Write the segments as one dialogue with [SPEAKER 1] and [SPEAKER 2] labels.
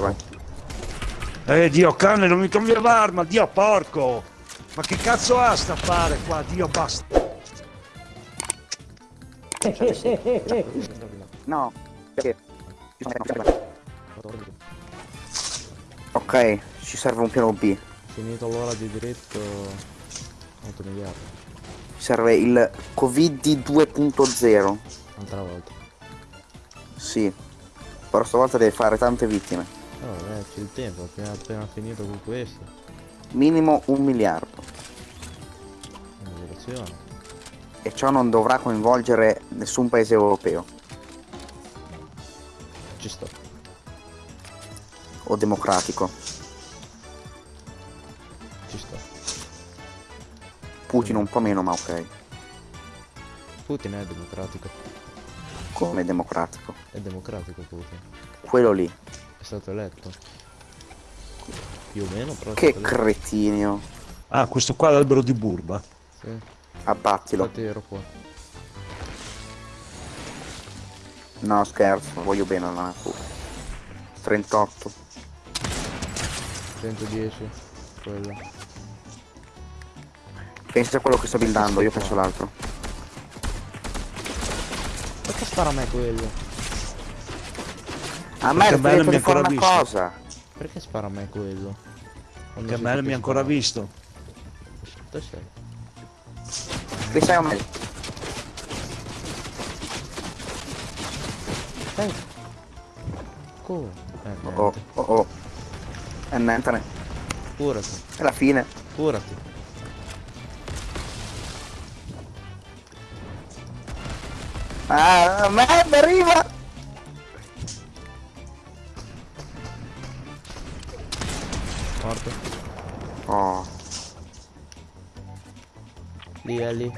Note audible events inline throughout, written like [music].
[SPEAKER 1] vai.
[SPEAKER 2] Eh, Dio cane, non mi cambia l'arma, Dio porco! Ma che cazzo ha sta fare qua, Dio basta! [laughs]
[SPEAKER 1] No, perché? Ok, ci serve un piano B.
[SPEAKER 3] Finito l'ora di diritto 8 miliardi.
[SPEAKER 1] Ci serve il Covid 2.0.
[SPEAKER 3] Altra volta.
[SPEAKER 1] Sì. Però stavolta deve fare tante vittime.
[SPEAKER 3] C'è il tempo, appena, appena finito con questo.
[SPEAKER 1] Minimo un miliardo.
[SPEAKER 3] Un'operazione.
[SPEAKER 1] E ciò non dovrà coinvolgere nessun paese europeo
[SPEAKER 3] Ci sto.
[SPEAKER 1] o democratico.
[SPEAKER 3] Ci sto.
[SPEAKER 1] Putin un po' meno, ma ok.
[SPEAKER 3] Putin è democratico.
[SPEAKER 1] Come democratico.
[SPEAKER 3] È democratico Putin.
[SPEAKER 1] Quello lì.
[SPEAKER 3] È stato eletto. Più o meno, però
[SPEAKER 1] Che cretinio.
[SPEAKER 2] Ah, questo qua è l'albero di Burba.
[SPEAKER 3] Sì.
[SPEAKER 1] Abbattilo.
[SPEAKER 3] Infatti ero qua.
[SPEAKER 1] No, scherzo, voglio bene alla natura. 38.
[SPEAKER 3] 110. Quello.
[SPEAKER 1] Pensa a quello che sto buildando, io penso l'altro.
[SPEAKER 3] Perché spara a me quello?
[SPEAKER 1] A me
[SPEAKER 2] Perché
[SPEAKER 1] è
[SPEAKER 2] bello mi
[SPEAKER 1] fare
[SPEAKER 2] ancora
[SPEAKER 1] una
[SPEAKER 2] visto.
[SPEAKER 1] cosa.
[SPEAKER 3] Perché spara a me quello? Quando
[SPEAKER 2] Che
[SPEAKER 3] si
[SPEAKER 2] me mi ha ancora visto.
[SPEAKER 3] Dove sei?
[SPEAKER 1] Che sai a me?
[SPEAKER 3] Dai. Come? Eh,
[SPEAKER 1] Oh, oh, oh. E niente,
[SPEAKER 3] Curati,
[SPEAKER 1] è la fine.
[SPEAKER 3] curati.
[SPEAKER 1] Ah, merda, arriva!
[SPEAKER 3] Morto.
[SPEAKER 1] Oh,
[SPEAKER 3] Lì è lì.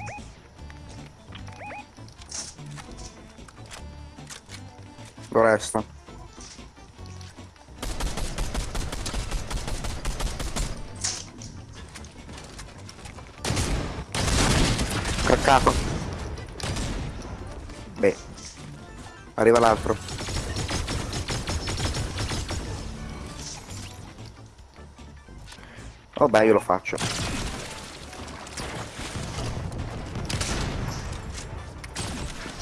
[SPEAKER 1] lo resta. Craccato. Beh. Arriva l'altro. Vabbè, io lo faccio.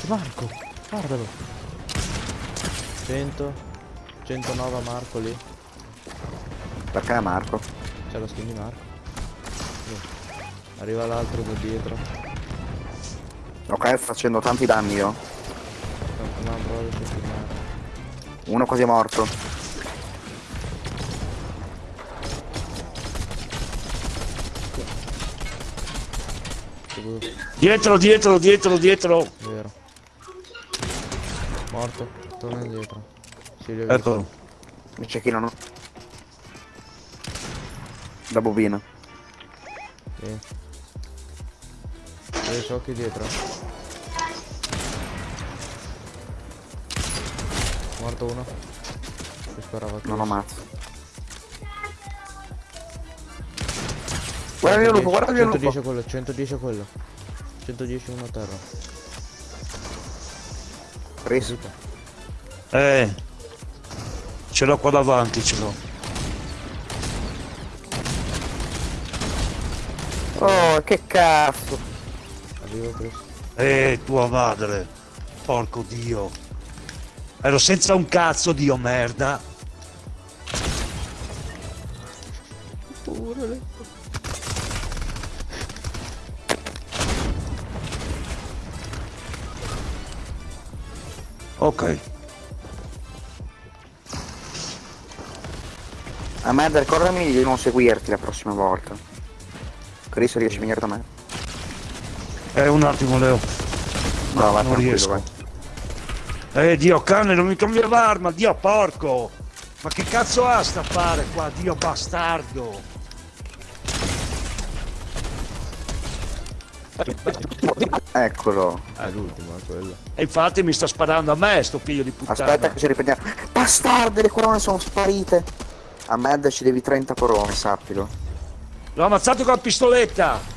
[SPEAKER 3] Marco, guardalo. 100. 109 a Marco lì.
[SPEAKER 1] Perché è Marco?
[SPEAKER 3] C'è la skin di Marco. Arriva l'altro da dietro.
[SPEAKER 1] Ok, facendo tanti danni io. Uno quasi è morto.
[SPEAKER 2] Dietro, dietro, dietro, dietro.
[SPEAKER 3] Vero. Morto. Torna indietro. Si li ho visti.
[SPEAKER 2] Eccolo.
[SPEAKER 1] Mi cecchinano. Da bobina.
[SPEAKER 3] Sì. Dove so che dietro. Morto uno. Che sparava a
[SPEAKER 1] Non lo
[SPEAKER 3] Chris.
[SPEAKER 1] ammazzo. Guarda il lupo, guarda il
[SPEAKER 3] 110
[SPEAKER 1] lupo.
[SPEAKER 3] quello, 110 quello. 110 uno a terra.
[SPEAKER 1] Ris.
[SPEAKER 2] Eh. Ce l'ho qua davanti, ce l'ho.
[SPEAKER 1] Oh, che cazzo.
[SPEAKER 3] Arrivo Chris.
[SPEAKER 2] Eh, tua madre. Porco Dio. Ero senza un cazzo, Dio merda. Ok.
[SPEAKER 1] A me ricordami di non seguirti la prossima volta. Chris riesci a venire da me?
[SPEAKER 2] Eh, un attimo, Leo.
[SPEAKER 1] No, va
[SPEAKER 2] non
[SPEAKER 1] tranquillo,
[SPEAKER 2] riesco.
[SPEAKER 1] vai.
[SPEAKER 2] Eh, Dio cane, non mi cambia l'arma, Dio porco. Ma che cazzo ha sta fare qua, Dio bastardo. [laughs]
[SPEAKER 1] Eccolo.
[SPEAKER 3] È l'ultimo, è quello.
[SPEAKER 2] E infatti mi sta sparando a me, sto figlio di puttana.
[SPEAKER 1] Aspetta che ci riprendiamo. Bastarde, le corone sono sparite. A Mad ci devi 30 corone, sappilo.
[SPEAKER 2] L'ho ammazzato con la pistoletta.